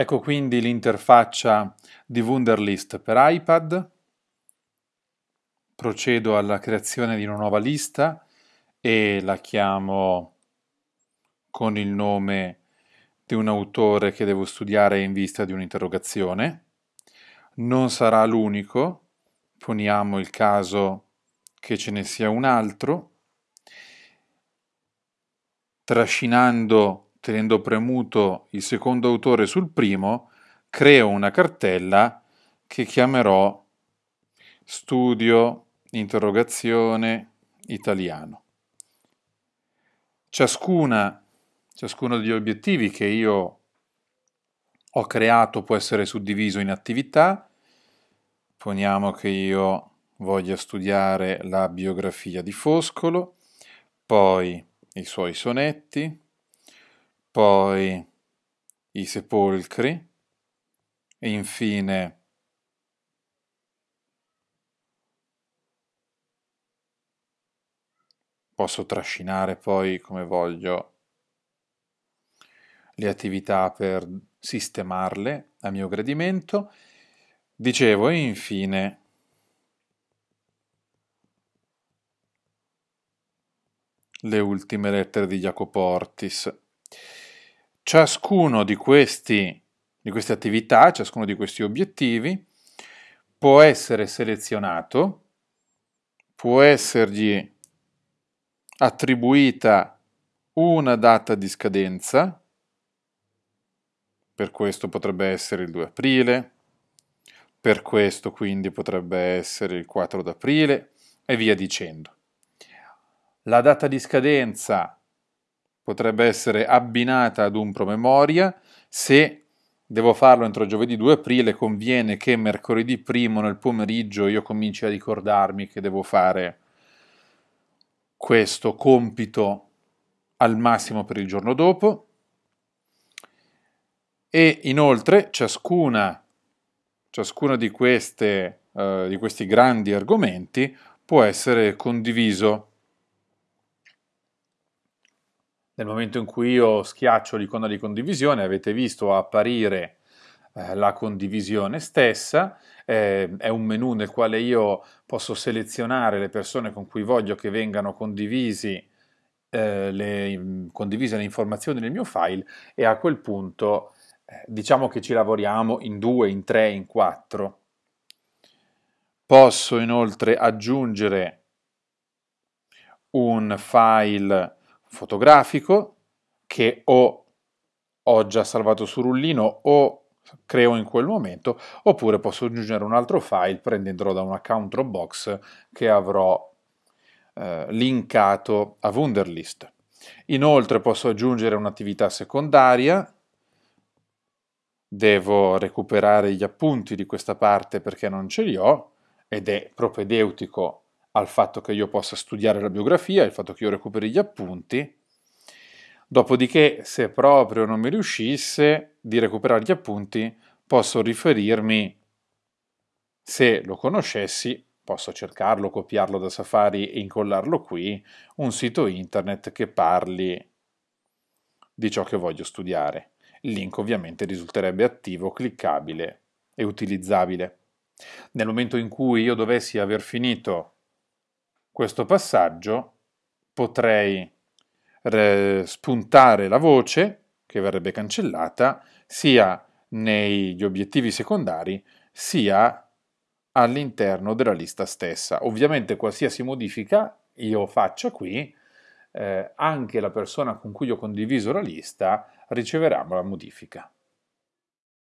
Ecco quindi l'interfaccia di Wunderlist per iPad. Procedo alla creazione di una nuova lista e la chiamo con il nome di un autore che devo studiare in vista di un'interrogazione. Non sarà l'unico, poniamo il caso che ce ne sia un altro. Trascinando tenendo premuto il secondo autore sul primo, creo una cartella che chiamerò studio interrogazione italiano. Ciascuna, ciascuno degli obiettivi che io ho creato può essere suddiviso in attività. Poniamo che io voglia studiare la biografia di Foscolo, poi i suoi sonetti, poi i sepolcri e infine posso trascinare poi come voglio le attività per sistemarle a mio gradimento. Dicevo, e infine le ultime lettere di Jacopo Ortis. Ciascuno di, questi, di queste attività, ciascuno di questi obiettivi può essere selezionato, può essergli attribuita una data di scadenza, per questo potrebbe essere il 2 aprile, per questo quindi potrebbe essere il 4 d'aprile e via dicendo. La data di scadenza potrebbe essere abbinata ad un promemoria. Se devo farlo entro giovedì 2 aprile, conviene che mercoledì 1 nel pomeriggio io cominci a ricordarmi che devo fare questo compito al massimo per il giorno dopo. E inoltre ciascuna, ciascuna di, queste, uh, di questi grandi argomenti può essere condiviso nel momento in cui io schiaccio l'icona di condivisione avete visto apparire eh, la condivisione stessa, eh, è un menu nel quale io posso selezionare le persone con cui voglio che vengano condivisi, eh, le, condivise le informazioni nel mio file e a quel punto eh, diciamo che ci lavoriamo in due, in tre, in quattro. Posso inoltre aggiungere un file fotografico che o ho già salvato su rullino o creo in quel momento, oppure posso aggiungere un altro file prendendolo da un account Dropbox che avrò eh, linkato a Wunderlist. Inoltre posso aggiungere un'attività secondaria, devo recuperare gli appunti di questa parte perché non ce li ho, ed è propedeutico al fatto che io possa studiare la biografia, il fatto che io recuperi gli appunti. Dopodiché, se proprio non mi riuscisse di recuperare gli appunti, posso riferirmi, se lo conoscessi, posso cercarlo, copiarlo da Safari e incollarlo qui, un sito internet che parli di ciò che voglio studiare. Il link ovviamente risulterebbe attivo, cliccabile e utilizzabile. Nel momento in cui io dovessi aver finito questo passaggio potrei spuntare la voce che verrebbe cancellata sia negli obiettivi secondari sia all'interno della lista stessa. Ovviamente qualsiasi modifica io faccia qui, eh, anche la persona con cui ho condiviso la lista riceverà la modifica.